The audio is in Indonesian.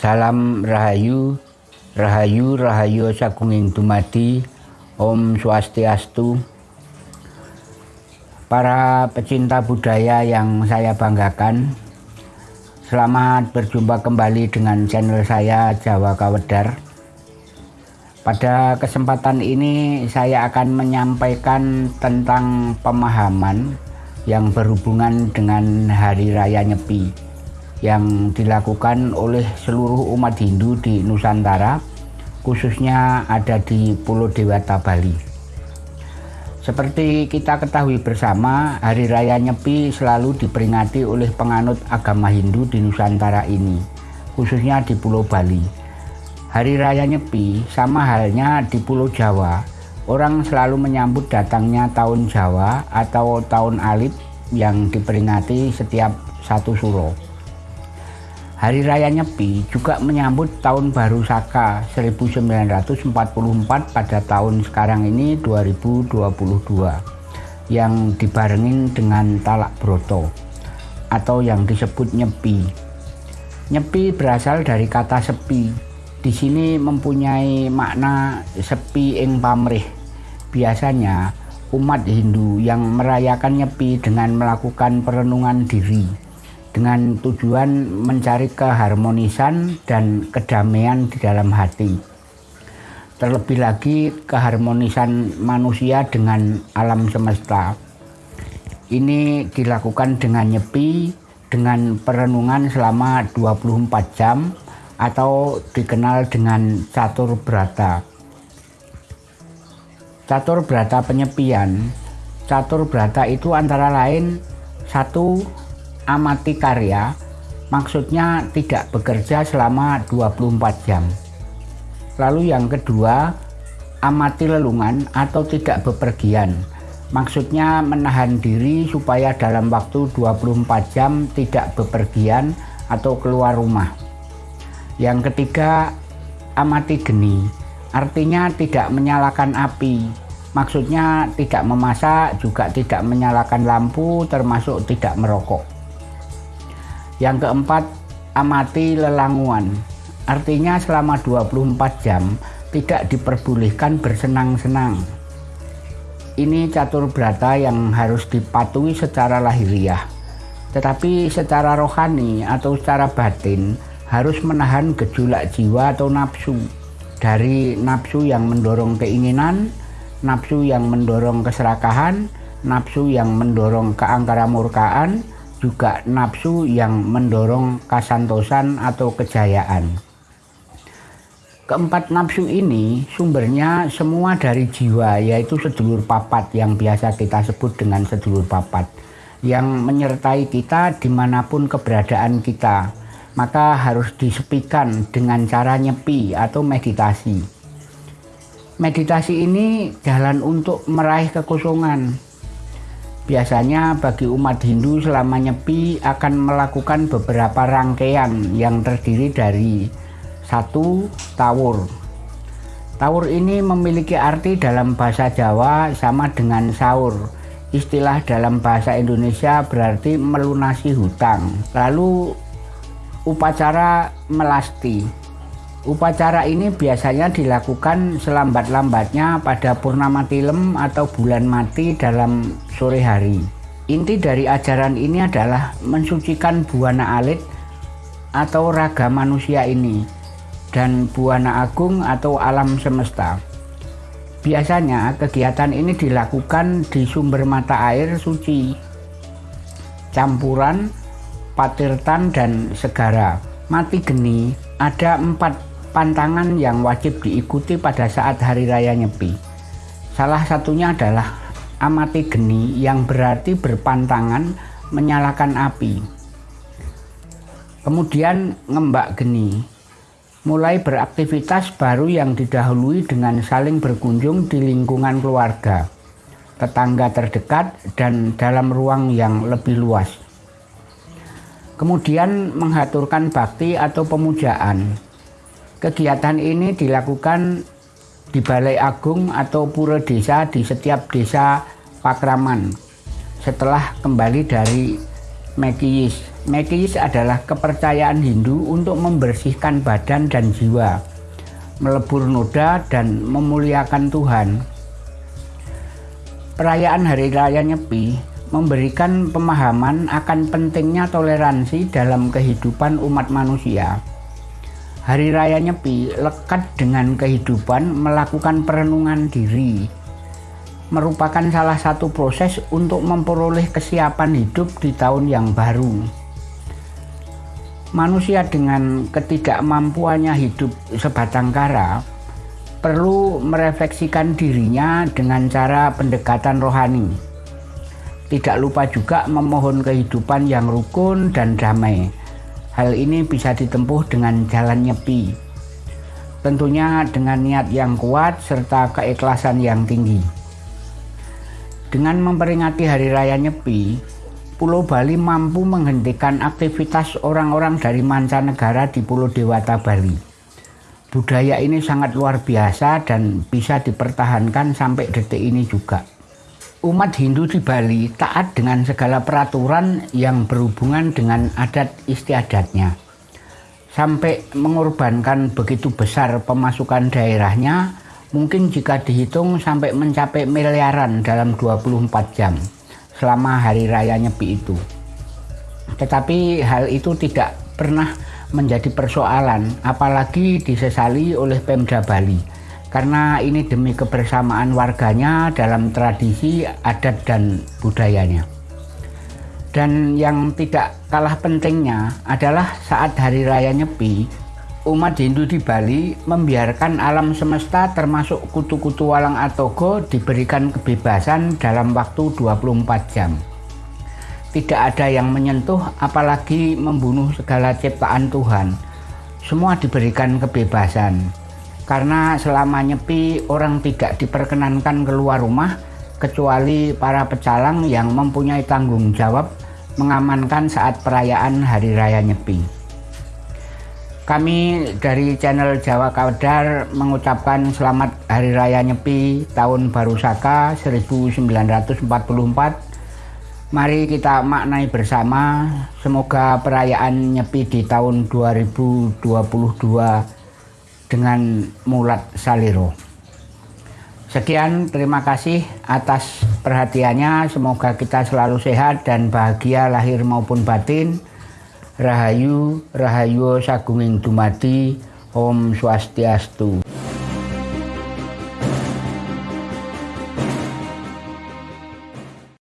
Salam Rahayu, Rahayu, Rahayu Sagunging Dumadi, Om Swastiastu. Para pecinta budaya yang saya banggakan, selamat berjumpa kembali dengan channel saya Jawa Kawedar. Pada kesempatan ini saya akan menyampaikan tentang pemahaman yang berhubungan dengan Hari Raya Nyepi yang dilakukan oleh seluruh umat Hindu di Nusantara, khususnya ada di Pulau Dewata, Bali. Seperti kita ketahui bersama, Hari Raya Nyepi selalu diperingati oleh penganut agama Hindu di Nusantara ini, khususnya di Pulau Bali. Hari Raya Nyepi sama halnya di Pulau Jawa, orang selalu menyambut datangnya tahun Jawa atau tahun Alif yang diperingati setiap satu suro. Hari Raya Nyepi juga menyambut Tahun Baru Saka 1944 pada tahun sekarang ini 2022 yang dibarengin dengan Talak Broto atau yang disebut Nyepi. Nyepi berasal dari kata sepi. Di sini mempunyai makna sepi ing pamrih. Biasanya umat Hindu yang merayakan Nyepi dengan melakukan perenungan diri dengan tujuan mencari keharmonisan dan kedamaian di dalam hati. Terlebih lagi keharmonisan manusia dengan alam semesta. Ini dilakukan dengan nyepi dengan perenungan selama 24 jam atau dikenal dengan catur brata. Catur brata penyepian. Catur brata itu antara lain satu amati karya maksudnya tidak bekerja selama 24 jam. Lalu yang kedua, amati lelungan atau tidak bepergian. Maksudnya menahan diri supaya dalam waktu 24 jam tidak bepergian atau keluar rumah. Yang ketiga, amati geni. Artinya tidak menyalakan api. Maksudnya tidak memasak, juga tidak menyalakan lampu, termasuk tidak merokok. Yang keempat, amati lelanguan. Artinya selama 24 jam tidak diperbolehkan bersenang-senang. Ini catur brata yang harus dipatuhi secara lahiriah. Tetapi secara rohani atau secara batin harus menahan gejolak jiwa atau nafsu. Dari nafsu yang mendorong keinginan, nafsu yang mendorong keserakahan, nafsu yang mendorong keangkara murkaan, juga nafsu yang mendorong kasantosan atau kejayaan. Keempat nafsu ini sumbernya semua dari jiwa yaitu sedulur papat yang biasa kita sebut dengan sedulur papat yang menyertai kita di mana pun keberadaan kita maka harus disepikan dengan cara nyepi atau meditasi. Meditasi ini jalan untuk meraih kekosongan Biasanya bagi umat Hindu selama nyepi akan melakukan beberapa rangkaian yang terdiri dari satu tawur. Tawur ini memiliki arti dalam bahasa Jawa sama dengan sahur. Istilah dalam bahasa Indonesia berarti melunasi hutang. Lalu upacara melasti Upacara ini biasanya dilakukan selambat-lambatnya pada purnama tilem atau bulan mati dalam sore hari. Inti dari ajaran ini adalah mensucikan buana alit atau raga manusia ini dan buana agung atau alam semesta. Biasanya kegiatan ini dilakukan di sumber mata air suci, campuran, patirtan, dan segara. Mati geni ada empat pantangan yang wajib diikuti pada saat Hari Raya Nyepi. Salah satunya adalah amati geni yang berarti berpantangan menyalakan api. Kemudian ngembak geni, mulai beraktivitas baru yang didahului dengan saling berkunjung di lingkungan keluarga, tetangga terdekat, dan dalam ruang yang lebih luas. Kemudian mengaturkan bakti atau pemujaan, Kegiatan ini dilakukan di Balai Agung atau Pura Desa di setiap desa Pakraman setelah kembali dari Mekiyis. Mekis adalah kepercayaan Hindu untuk membersihkan badan dan jiwa, melebur noda dan memuliakan Tuhan. Perayaan Hari Raya Nyepi memberikan pemahaman akan pentingnya toleransi dalam kehidupan umat manusia. Hari Raya Nyepi lekat dengan kehidupan melakukan perenungan diri, merupakan salah satu proses untuk memperoleh kesiapan hidup di tahun yang baru. Manusia dengan ketidakmampuannya hidup sebatang kara perlu merefleksikan dirinya dengan cara pendekatan rohani. Tidak lupa juga memohon kehidupan yang rukun dan damai. Hal ini bisa ditempuh dengan jalan nyepi. Tentunya dengan niat yang kuat serta keikhlasan yang tinggi. Dengan memperingati Hari Raya Nyepi, Pulau Bali mampu menghentikan aktivitas orang-orang dari mancanegara di Pulau Dewata Bali. Budaya ini sangat luar biasa dan bisa dipertahankan sampai detik ini juga. Umat Hindu di Bali taat dengan segala peraturan yang berhubungan dengan adat istiadatnya. Sampai mengorbankan begitu besar pemasukan daerahnya mungkin jika dihitung sampai mencapai miliaran dalam 24 jam selama hari raya Nyepi itu. Tetapi hal itu tidak pernah menjadi persoalan, apalagi disesali oleh Pemda Bali. Karena ini demi kebersamaan warganya dalam tradisi, adat, dan budayanya. Dan yang tidak kalah pentingnya adalah saat Hari Raya Nyepi, umat Hindu di Bali membiarkan alam semesta termasuk kutu-kutu walang atogo diberikan kebebasan dalam waktu 24 jam. Tidak ada yang menyentuh apalagi membunuh segala ciptaan Tuhan. Semua diberikan kebebasan. Karena selama nyepi orang tidak diperkenankan keluar rumah kecuali para pecalang yang mempunyai tanggung jawab mengamankan saat perayaan Hari Raya Nyepi. Kami dari channel Jawa Kawedar mengucapkan selamat Hari Raya Nyepi tahun Baru Saka 1944. Mari kita maknai bersama, semoga perayaan Nyepi di tahun 2022 dengan mulat saliro. Sekian, terima kasih atas perhatiannya. Semoga kita selalu sehat dan bahagia lahir maupun batin. Rahayu Rahayu Sagunging Dumati Om Swastiastu